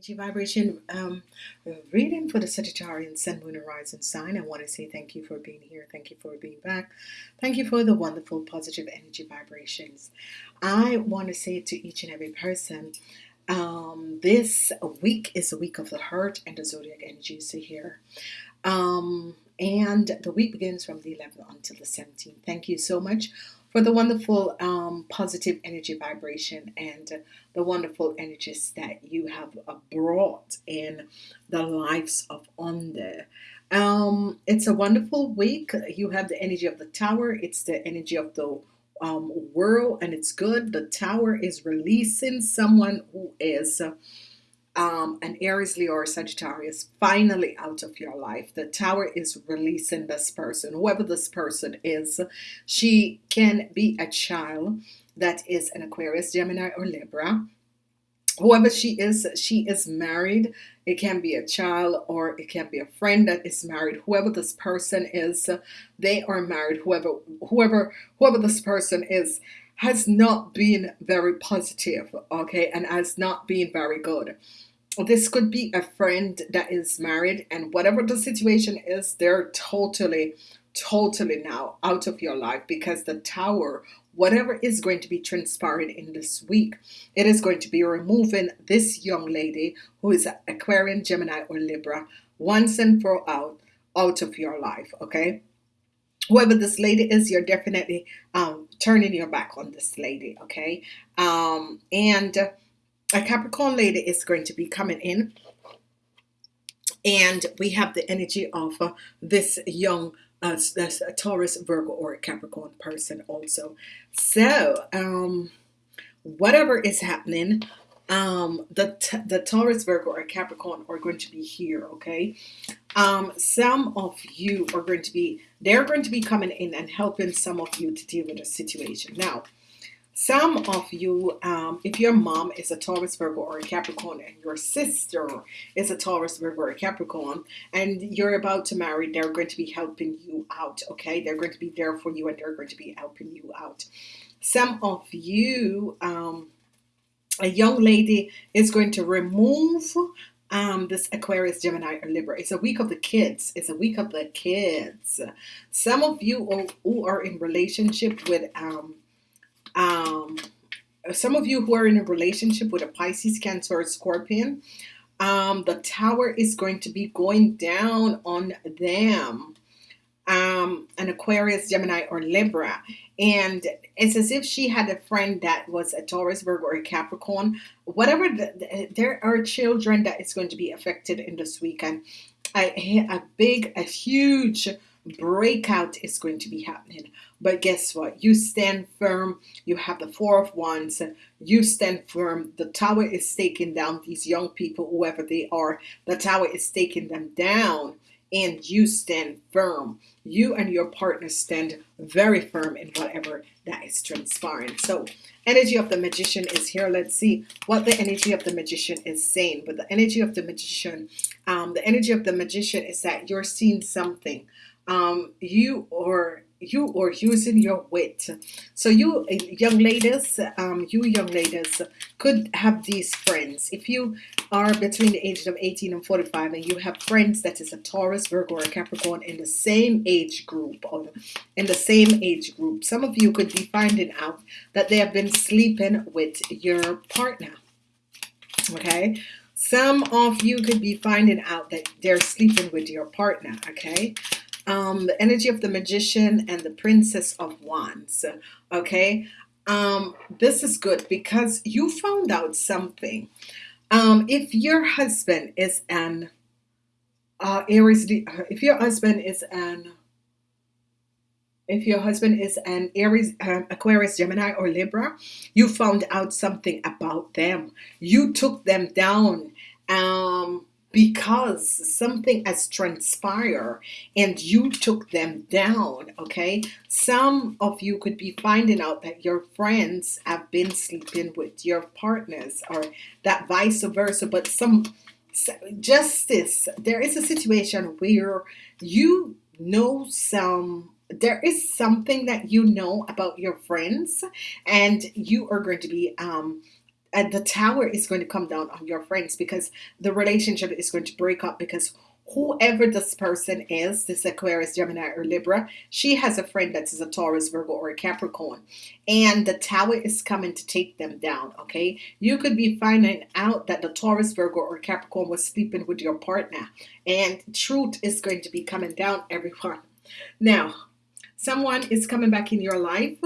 energy vibration um, reading for the Sagittarian Sun, Moon, Horizon sign. I want to say thank you for being here. Thank you for being back. Thank you for the wonderful positive energy vibrations. I want to say to each and every person, um, this week is a week of the heart and the zodiac energies here. Um, and the week begins from the 11th until the 17th. Thank you so much for the wonderful um, positive energy vibration and the wonderful energies that you have uh, brought in the lives of under. Um, it's a wonderful week. You have the energy of the tower. It's the energy of the um, world, and it's good. The tower is releasing someone who is. Um, an Aries, Leo, or Sagittarius finally out of your life. The tower is releasing this person, whoever this person is. She can be a child that is an Aquarius, Gemini, or Libra. Whoever she is, she is married. It can be a child or it can be a friend that is married. Whoever this person is, they are married. Whoever, whoever, whoever this person is has not been very positive, okay, and has not been very good. This could be a friend that is married, and whatever the situation is, they're totally, totally now out of your life because the tower, whatever is going to be transpiring in this week, it is going to be removing this young lady who is Aquarian, Gemini, or Libra once and for all out of your life, okay? Whoever this lady is, you're definitely um, turning your back on this lady, okay? Um, and a Capricorn lady is going to be coming in, and we have the energy of uh, this young uh, a Taurus, Virgo, or Capricorn person also. So, um, whatever is happening, um, the the Taurus, Virgo, or Capricorn are going to be here. Okay, um, some of you are going to be they're going to be coming in and helping some of you to deal with a situation. Now, some of you, um, if your mom is a Taurus, Virgo, or a Capricorn, and your sister is a Taurus, Virgo, or a Capricorn, and you're about to marry, they're going to be helping you out. Okay, they're going to be there for you, and they're going to be helping you out. Some of you. Um, a young lady is going to remove um, this Aquarius, Gemini, or Libra. It's a week of the kids. It's a week of the kids. Some of you who are in relationship with um, um, some of you who are in a relationship with a Pisces, Cancer, or Scorpion, um, the tower is going to be going down on them. Um, an Aquarius, Gemini, or Libra. And it's as if she had a friend that was a Taurus, Virgo, or a Capricorn. Whatever, the, the, there are children that is going to be affected in this weekend. A, a big, a huge breakout is going to be happening. But guess what? You stand firm. You have the Four of Wands. You stand firm. The tower is taking down these young people, whoever they are. The tower is taking them down and you stand firm. You and your partner stand very firm in whatever that is transpiring. So, energy of the magician is here. Let's see what the energy of the magician is saying. But the energy of the magician, um, the energy of the magician is that you're seeing something. Um, you or you or using your wit. So you young ladies, um, you young ladies could have these friends. If you are between the ages of 18 and 45 and you have friends that is a Taurus, Virgo, or Capricorn in the same age group or in the same age group, some of you could be finding out that they have been sleeping with your partner. Okay. Some of you could be finding out that they're sleeping with your partner. Okay um, the energy of the magician and the princess of wands okay um, this is good because you found out something um, if your husband is an uh, Aries if your husband is an if your husband is an Aries, um, Aquarius, Gemini, or Libra, you found out something about them. You took them down. Um, because something has transpired and you took them down okay? Some of you could be finding out that your friends have been sleeping with your partners or that vice versa but some justice there is a situation where you know some there is something that you know about your friends and you are going to be um and the tower is going to come down on your friends because the relationship is going to break up because whoever this person is, this Aquarius, Gemini, or Libra, she has a friend that is a Taurus, Virgo, or a Capricorn. And the tower is coming to take them down, okay? You could be finding out that the Taurus, Virgo, or Capricorn was sleeping with your partner. And truth is going to be coming down, everyone. Now, someone is coming back in your life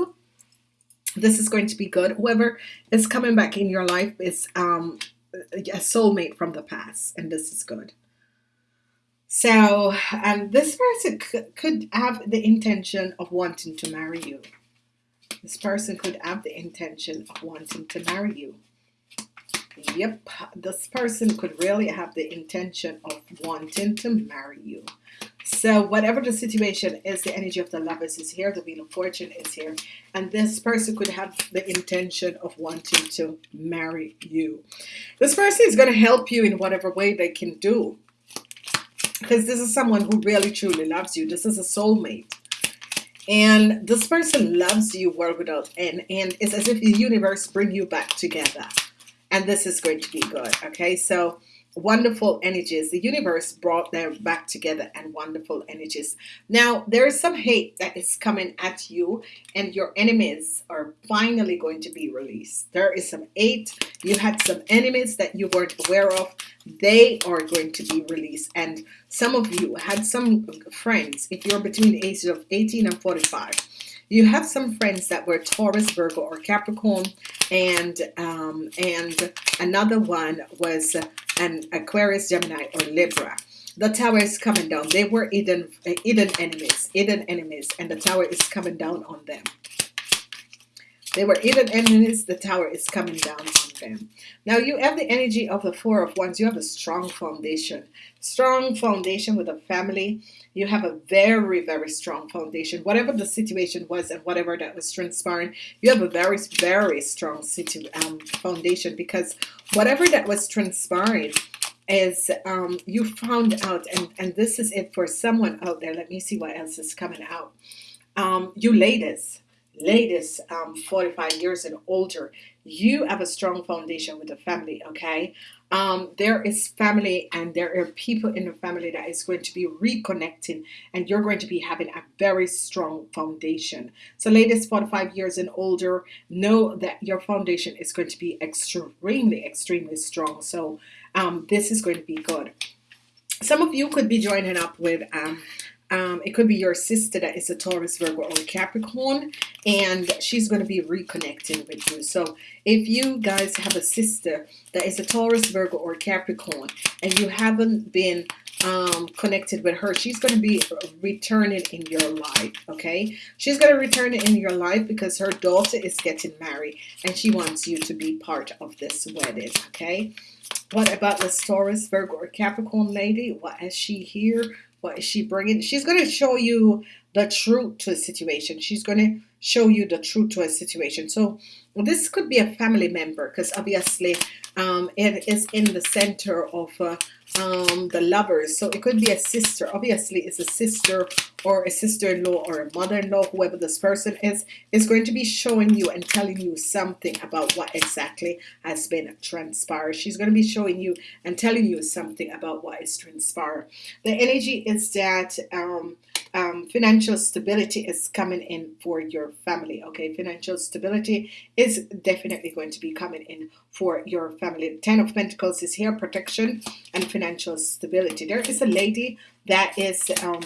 this is going to be good whoever is coming back in your life is um a soulmate from the past and this is good so, um, this person could have the intention of wanting to marry you. This person could have the intention of wanting to marry you. Yep, this person could really have the intention of wanting to marry you. So whatever the situation is, the energy of the lovers is here, the wheel of fortune is here, and this person could have the intention of wanting to marry you. This person is going to help you in whatever way they can do because this is someone who really truly loves you. This is a soulmate. And this person loves you world without end. And it's as if the universe bring you back together. And this is going to be good. Okay, so wonderful energies. The universe brought them back together and wonderful energies. Now, there is some hate that is coming at you, and your enemies are finally going to be released. There is some hate. You had some enemies that you weren't aware of. They are going to be released. And some of you had some friends, if you're between the ages of 18 and 45, you have some friends that were Taurus, Virgo, or Capricorn, and um, and another one was an Aquarius, Gemini, or Libra. The tower is coming down. They were hidden, hidden enemies, hidden enemies, and the tower is coming down on them. They were hidden enemies. The tower is coming down on them. Now you have the energy of the Four of Wands. You have a strong foundation, strong foundation with a family. You have a very, very strong foundation. Whatever the situation was and whatever that was transpiring, you have a very, very strong situ um, foundation because whatever that was transpiring is um, you found out, and, and this is it for someone out there. Let me see what else is coming out. Um, you ladies, ladies um, 45 years and older, you have a strong foundation with the family, okay? Um, there is family and there are people in the family that is going to be reconnecting and you're going to be having a very strong foundation. So ladies 45 years and older, know that your foundation is going to be extremely, extremely strong. So um, this is going to be good. Some of you could be joining up with um, um, it could be your sister that is a Taurus, Virgo, or Capricorn, and she's going to be reconnecting with you. So if you guys have a sister that is a Taurus, Virgo, or Capricorn, and you haven't been um, connected with her, she's going to be returning in your life. Okay, she's going to return in your life because her daughter is getting married, and she wants you to be part of this wedding. Okay. What about the Taurus, Virgo, or Capricorn lady? What is she here? What is she bringing? She's going to show you the truth to the situation. She's going to show you the truth to a situation. So this could be a family member because obviously um, it is in the center of uh, um, the lovers. So it could be a sister. Obviously, it's a sister or a sister-in-law or a mother-in-law, whoever this person is, is going to be showing you and telling you something about what exactly has been transpired. She's going to be showing you and telling you something about what is transpired. The energy is that um, um, financial stability is coming in for your family. Okay, financial stability is definitely going to be coming in for your family. Ten of Pentacles is here, protection and financial stability. There is a lady that is um,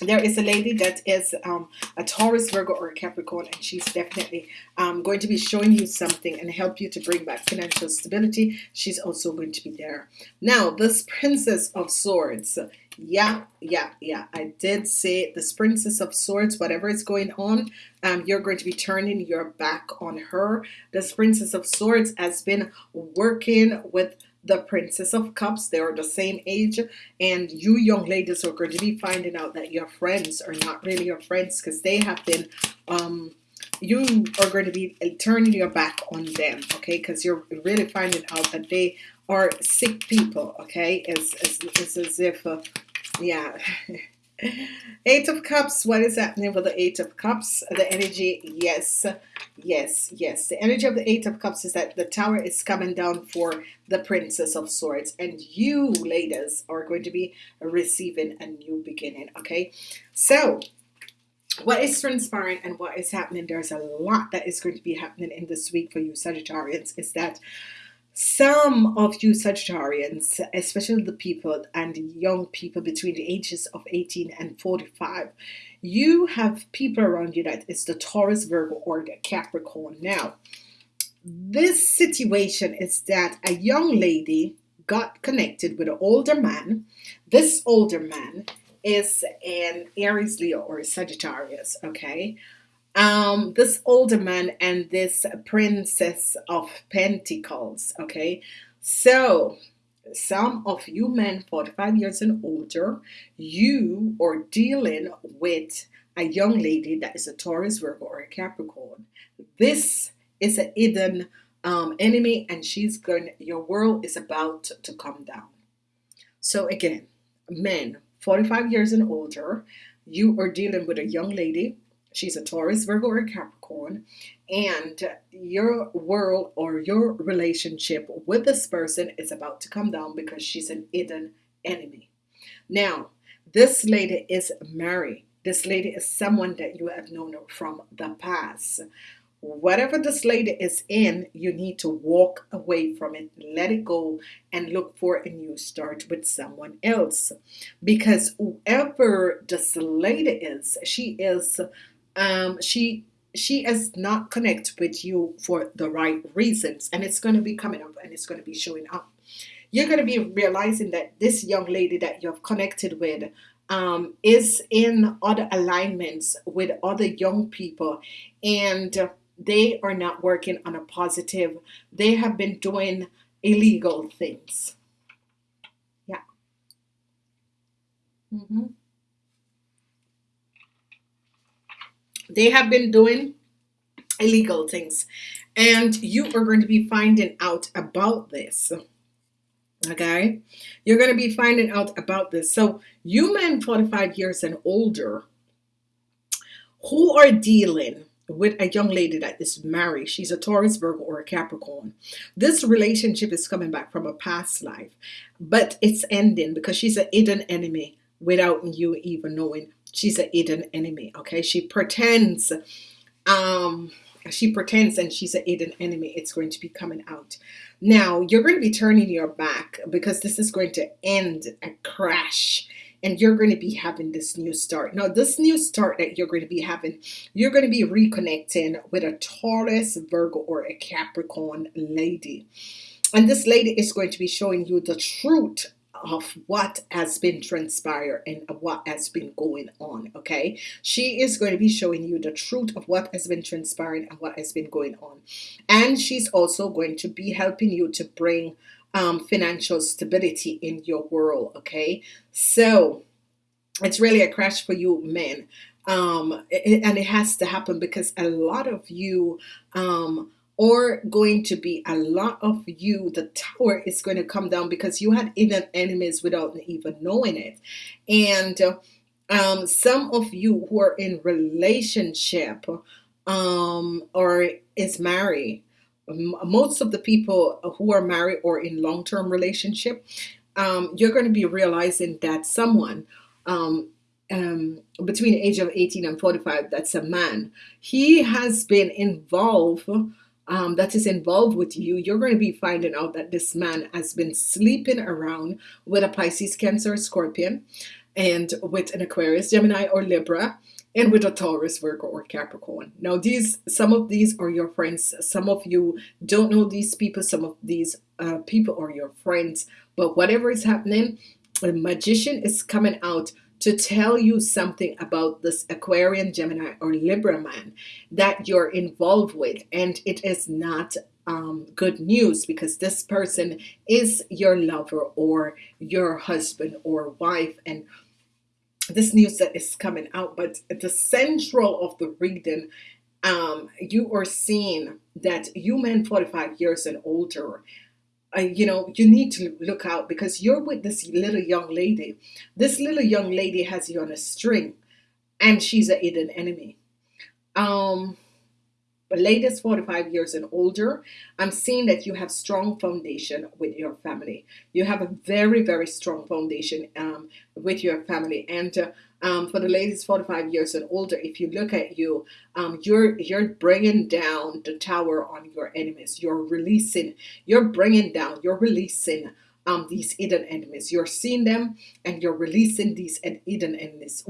there is a lady that is um, a Taurus, Virgo, or Capricorn, and she's definitely um, going to be showing you something and help you to bring back financial stability. She's also going to be there. Now, this Princess of Swords. Yeah, yeah, yeah. I did say this Princess of Swords, whatever is going on, um, you're going to be turning your back on her. This Princess of Swords has been working with the Princess of Cups. They are the same age. And you young ladies are going to be finding out that your friends are not really your friends because they have been, um, you are going to be turning your back on them, okay? Because you're really finding out that they are sick people, okay? It's, it's, it's as if, uh, yeah, Eight of Cups, what is happening with the Eight of Cups? The energy, yes, yes, yes. The energy of the Eight of Cups is that the tower is coming down for the Princess of Swords, and you, ladies, are going to be receiving a new beginning, okay? So, what is transpiring and what is happening, there's a lot that is going to be happening in this week for you, Sagittarians, is that some of you Sagittarians, especially the people and young people between the ages of 18 and 45, you have people around you that is the Taurus, Virgo, or the Capricorn. Now, this situation is that a young lady got connected with an older man. This older man is an Aries, Leo, or Sagittarius, okay? Um, this older man and this princess of pentacles okay? So some of you men 45 years and older you are dealing with a young lady that is a Taurus Virgo or a Capricorn. This is a hidden um, enemy and she's going your world is about to come down. So again men 45 years and older you are dealing with a young lady She's a Taurus, Virgo, or Capricorn. And your world or your relationship with this person is about to come down because she's an hidden enemy. Now, this lady is married. This lady is someone that you have known from the past. Whatever this lady is in, you need to walk away from it, let it go, and look for a new start with someone else. Because whoever this lady is, she is um, she she is not connect with you for the right reasons and it's going to be coming up and it's going to be showing up. You're going to be realizing that this young lady that you've connected with um, is in other alignments with other young people and they are not working on a positive. They have been doing illegal things. Yeah. Mm-hmm. They have been doing illegal things, and you are going to be finding out about this. Okay, you're going to be finding out about this. So, you men 45 years and older who are dealing with a young lady that is married. She's a Taurus, Virgo, or a Capricorn. This relationship is coming back from a past life, but it's ending because she's an hidden enemy without you even knowing she's a hidden enemy okay? She pretends um she pretends and she's a hidden enemy. It's going to be coming out. Now you're going to be turning your back because this is going to end a crash and you're going to be having this new start. Now this new start that you're going to be having you're going to be reconnecting with a Taurus Virgo or a Capricorn lady. And this lady is going to be showing you the truth of what has been transpired and what has been going on okay? She is going to be showing you the truth of what has been transpiring and what has been going on. And she's also going to be helping you to bring um, financial stability in your world okay? So it's really a crash for you men um, and it has to happen because a lot of you um, or going to be a lot of you the tower is going to come down because you had hidden enemies without even knowing it. And um, some of you who are in relationship um, or is married most of the people who are married or in long-term relationship um, you're going to be realizing that someone um, um, between the age of 18 and 45 that's a man. He has been involved um, that is involved with you, you're going to be finding out that this man has been sleeping around with a Pisces, Cancer, Scorpion, and with an Aquarius, Gemini, or Libra, and with a Taurus, Virgo, or Capricorn. Now, these some of these are your friends. Some of you don't know these people. Some of these uh, people are your friends. But whatever is happening, a magician is coming out to tell you something about this Aquarian, Gemini, or Libra man that you're involved with. And it is not um, good news because this person is your lover or your husband or wife. And this news that is coming out, but at the central of the reading, um, you are seeing that you men 45 years and older uh, you know, you need to look out because you're with this little young lady. This little young lady has you on a string, and she's a hidden enemy. Um, ladies 45 years and older, I'm seeing that you have strong foundation with your family. You have a very, very strong foundation um, with your family. And uh, um, for the ladies 45 years and older, if you look at you, um, you're you're bringing down the tower on your enemies. You're releasing, you're bringing down, you're releasing um, these hidden enemies. You're seeing them and you're releasing these hidden enemies.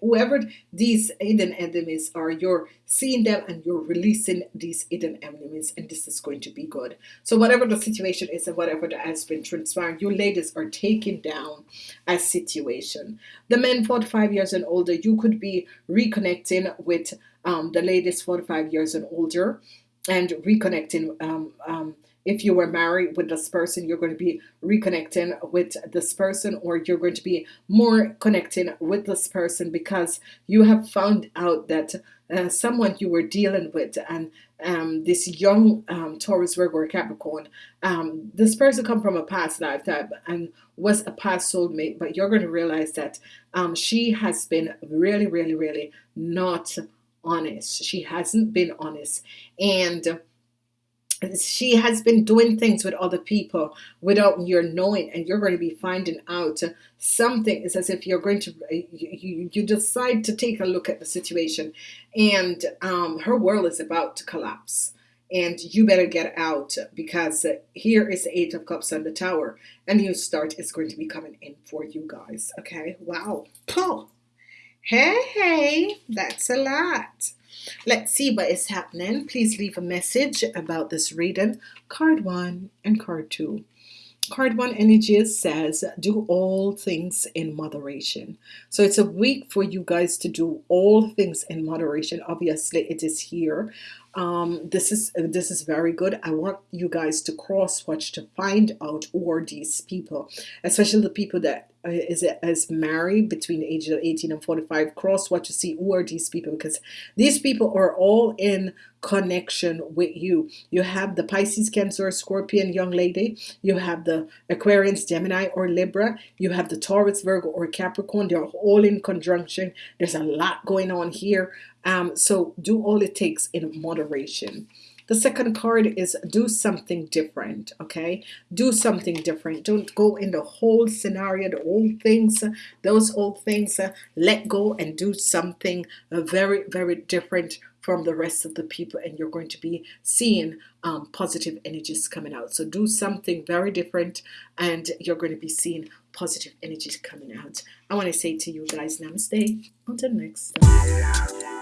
Whoever these hidden enemies are, you're seeing them and you're releasing these hidden enemies, and this is going to be good. So, whatever the situation is and whatever that has been transpiring, you ladies are taking down a situation. The men 45 years and older, you could be reconnecting with um, the ladies 45 years and older and reconnecting um, um, if you were married with this person, you're going to be reconnecting with this person, or you're going to be more connecting with this person because you have found out that uh, someone you were dealing with and um, this young um, Taurus, Virgo, or Capricorn, um, this person come from a past lifetime and was a past soulmate, but you're going to realize that um, she has been really, really, really not honest. She hasn't been honest, and she has been doing things with other people without your knowing and you're going to be finding out something. It's as if you're going to you, you decide to take a look at the situation and um, her world is about to collapse and you better get out because here is the eight of cups on the tower a new start is going to be coming in for you guys okay? Wow. Cool hey hey that's a lot Let's see what is happening. Please leave a message about this reading. Card one and card two. Card one energy says, do all things in moderation. So it's a week for you guys to do all things in moderation. Obviously, it is here. Um, this is this is very good. I want you guys to cross watch to find out who are these people, especially the people that uh, is is married between the age of 18 and 45 cross what you see who are these people? Because these people are all in connection with you. You have the Pisces Cancer Scorpion young lady. You have the Aquarius Gemini or Libra. You have the Taurus Virgo or Capricorn. They're all in conjunction. There's a lot going on here. Um, so do all it takes in moderation. The second card is do something different. Okay, do something different. Don't go in the whole scenario, the old things, those old things. Uh, let go and do something uh, very, very different from the rest of the people, and you're going to be seeing um, positive energies coming out. So do something very different, and you're going to be seeing positive energies coming out. I want to say to you guys, namaste. Until next time.